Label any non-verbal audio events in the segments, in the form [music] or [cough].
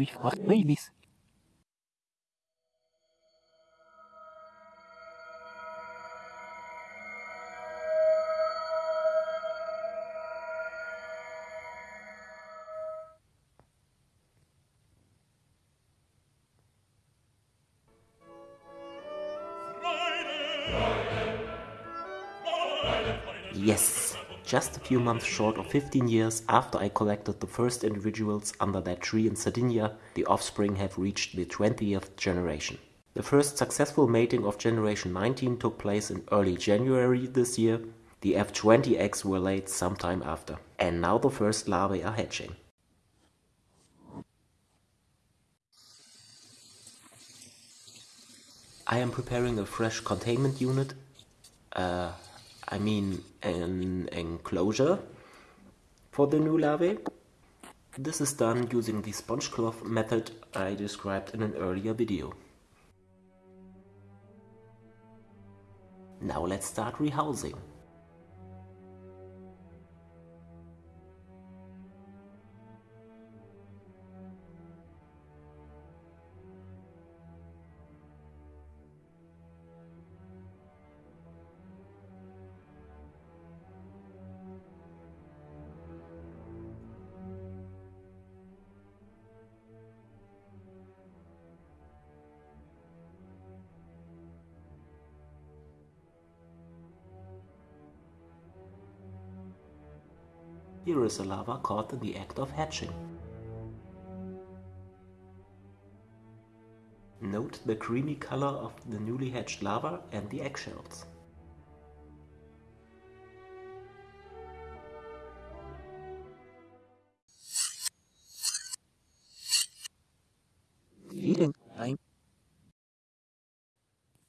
we've babies. Yes, just a few months short of 15 years after I collected the first individuals under that tree in Sardinia, the offspring have reached the 20th generation. The first successful mating of generation 19 took place in early January this year. The F20 eggs were laid sometime after. And now the first larvae are hatching. I am preparing a fresh containment unit. Uh, I mean an enclosure for the new larvae. This is done using the sponge cloth method I described in an earlier video. Now let's start rehousing. Here is a larva caught in the act of hatching. Note the creamy color of the newly hatched larva and the eggshells. Feeding time.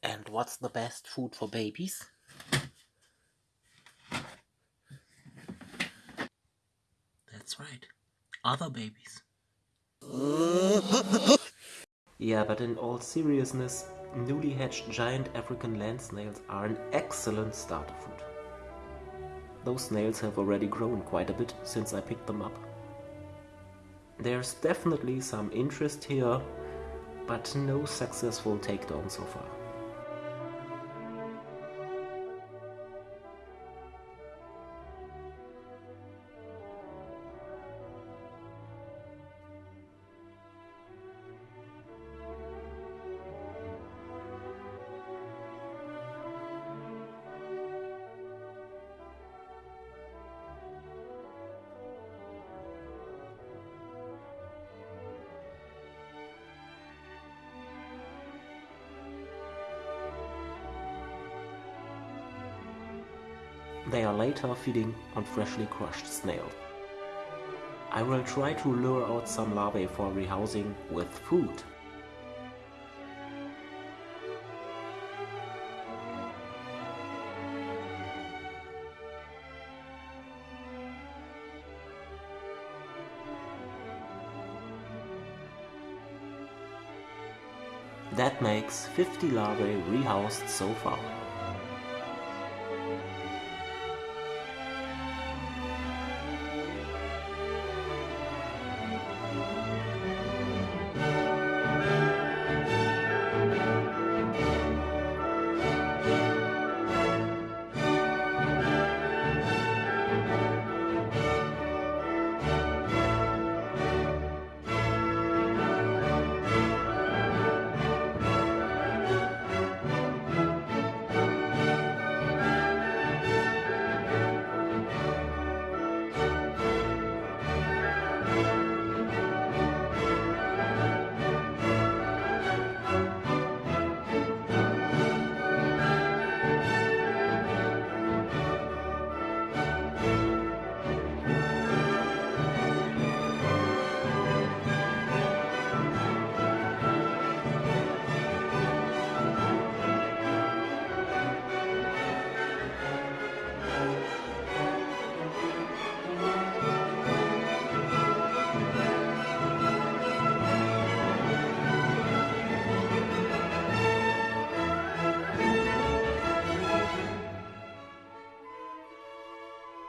And what's the best food for babies? That's right. Other babies. [laughs] yeah, but in all seriousness, newly hatched giant African land snails are an excellent starter food. Those snails have already grown quite a bit since I picked them up. There's definitely some interest here, but no successful takedown so far. They are later feeding on freshly crushed snail. I will try to lure out some larvae for rehousing with food. That makes 50 larvae rehoused so far.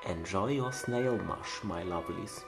Enjoy your snail mush, my lovelies.